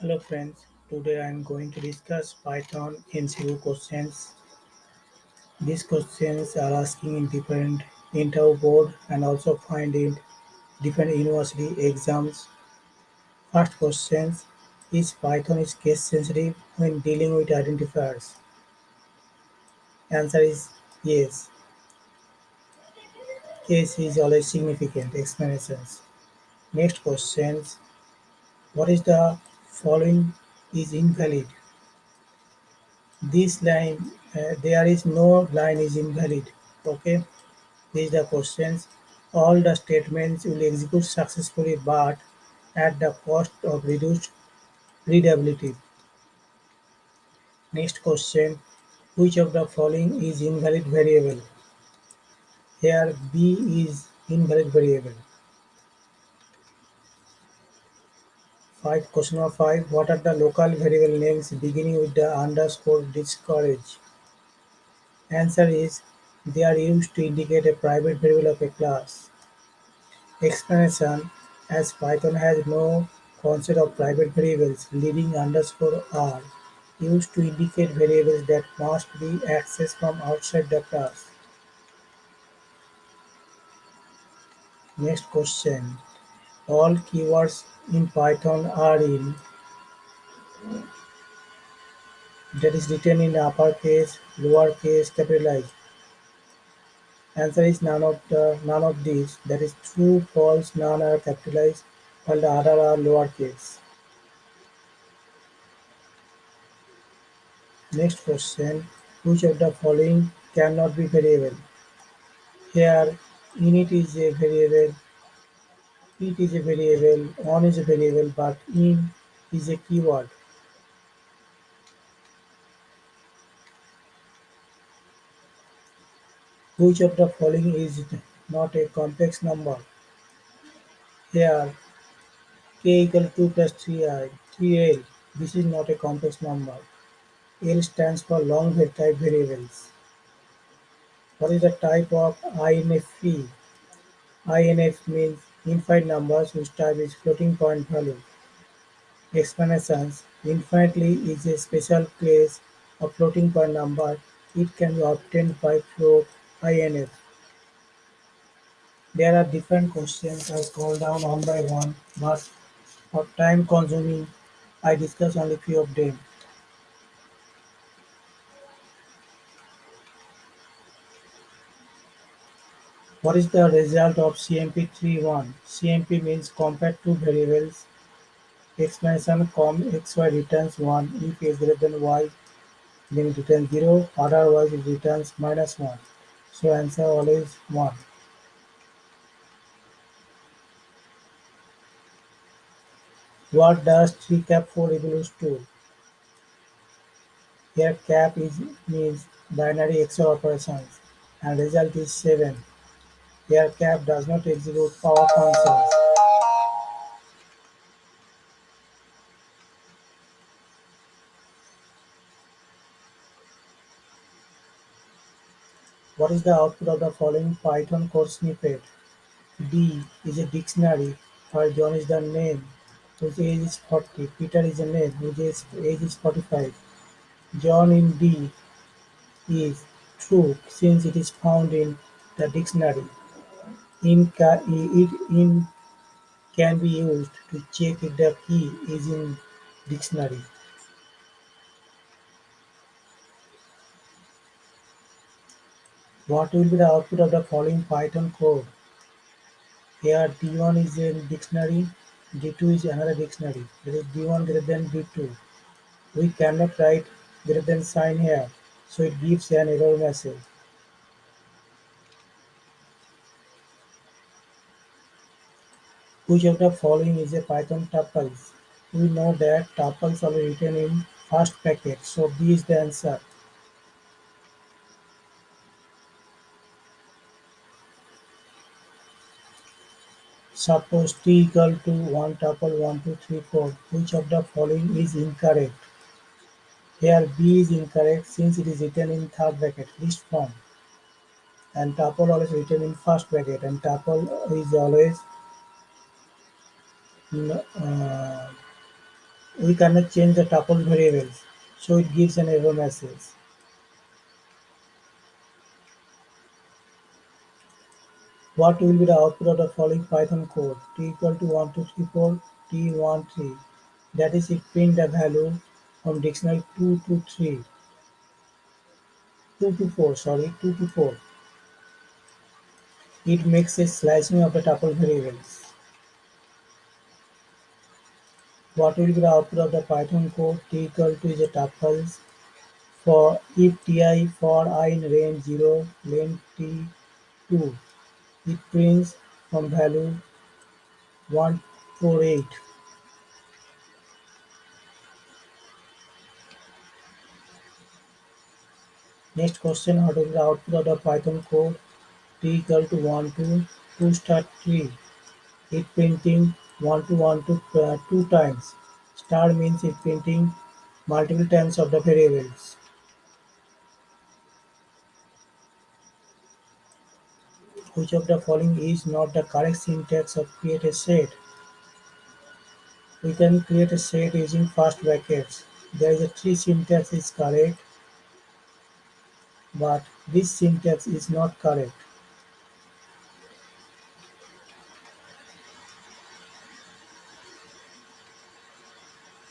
Hello friends, today I am going to discuss Python MCQ questions. These questions are asking in different interview board and also find in different university exams. First questions is Python is case sensitive when dealing with identifiers? Answer is yes. Case is always significant explanations. Next questions what is the following is invalid? This line uh, there is no line is invalid. Okay, these are the questions. All the statements will execute successfully but at the cost of reduced readability. Next question Which of the following is invalid variable? Here B is invalid variable. Five question number five. What are the local variable names beginning with the underscore discourage? Answer is they are used to indicate a private variable of a class. Explanation As Python has no concept of private variables, leading underscore are used to indicate variables that must be accessed from outside the class. Next question. All keywords in Python are in that is written in uppercase, lowercase, capitalized. Answer is none of the none of these. That is true, false, none are capitalized, while the other are lowercase. Next question. Which of the following cannot be variable? Here init is a variable, it is a variable, on is a variable, but in is a keyword. Which of the following is not a complex number? Here k equal 2 plus 3i, 3l. This is not a complex number. L stands for long type variables. What is the type of inf INF means infinite numbers whose type is floating point value. Explanations Infinitely is a special case of floating point number. It can be obtained by float INF. There are different questions I scroll down one by one, but for time consuming, I discuss only few of them. What is the result of CMP 3.1? CMP means compare two variables. Explanation com xy returns 1 if x greater than y then it returns 0 otherwise it returns minus 1. So answer always 1. What does 3 cap 4 equals to? Here cap is means binary XOR operations and result is 7. Here cap does not execute power functions. What is the output of the following Python code snippet? D is a dictionary where John is the name whose age is 40. Peter is a name whose age is 45. John in D is true since it is found in the dictionary. In, ca- it can be used to check if the key is in dictionary. What will be the output of the following Python code? Here D1 is a dictionary, D2 is another dictionary. That is D1 greater than D2. We cannot write greater than sign here, so it gives an error message. Which of the following is a Python tuples? We know that tuples are written in first bracket, so B is the answer. Suppose t equal to 1 tuple 1, 2, 3, 4. Which of the following is incorrect? Here B is incorrect since it is written in third bracket, list form. And tuple always written in first bracket and tuple is always uh, We cannot change the tuple variables, so it gives an error message. What will be the output of the following Python code? t equal to 1234 t13. That is, it print the value from dictionary 2 to 3. 2 to 4, sorry, 2 to 4. It makes a slicing of the tuple variables. What will be the output of the Python code? t equal to is a tuples for if ti for i in range 0 length t2 it prints from value 148 next question what is the output of the python code t equal to 1 to 2 star 3 it printing 1 to 1 to uh, 2 times. Star means it printing multiple times of the variables. Which of the following is not the correct syntax of create a set? We can create a set using first brackets. There is a three syntax is correct but this syntax is not correct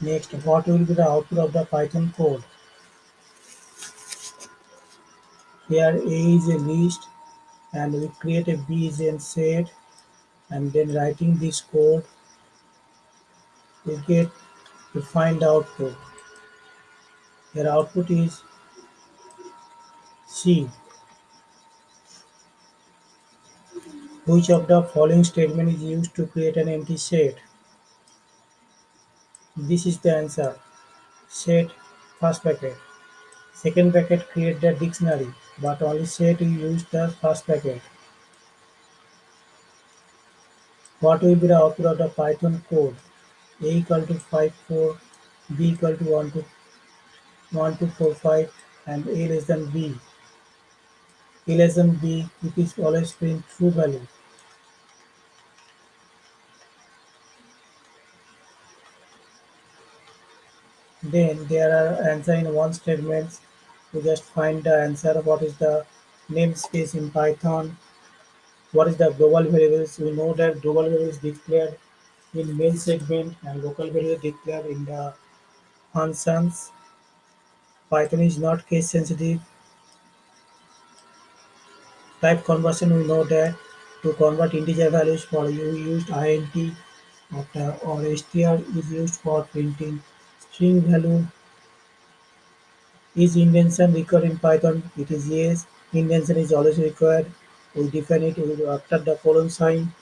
Next, what will be the output of the Python code? Here A is a list and we create a B is a set and then writing this code we get to find output. Here output is C. Which of the following statement is used to create an empty set? This is the answer. Set first bracket. Second bracket create the dictionary, but only set use the first bracket. What will be the output of the Python code? A equal to five 54, B equal to 1 to 1245 and A less than B. A less than B, it is always print true value. Then there are answer in one statements. You just find the answer. What is the namespace in Python? What is the global variables? We know that global variables declared in main segment and local variables declared in the functions. Python is not case sensitive. Type conversion we know that to convert integer values for you used int or str is used for printing string value Is indentation required in Python? It is yes. Indentation is always required. We define it after the colon sign.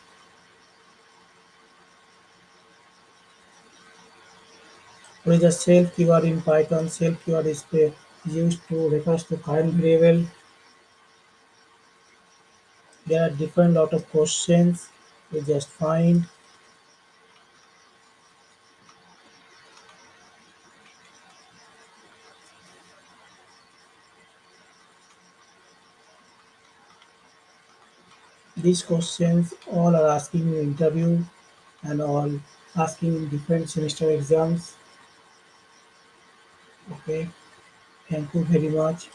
Is the self keyword in Python? Self keyword is used to refers to current variable. There are different lot of questions. We just find These questions all are asking in interview and all asking in different semester exams. Okay, thank you very much.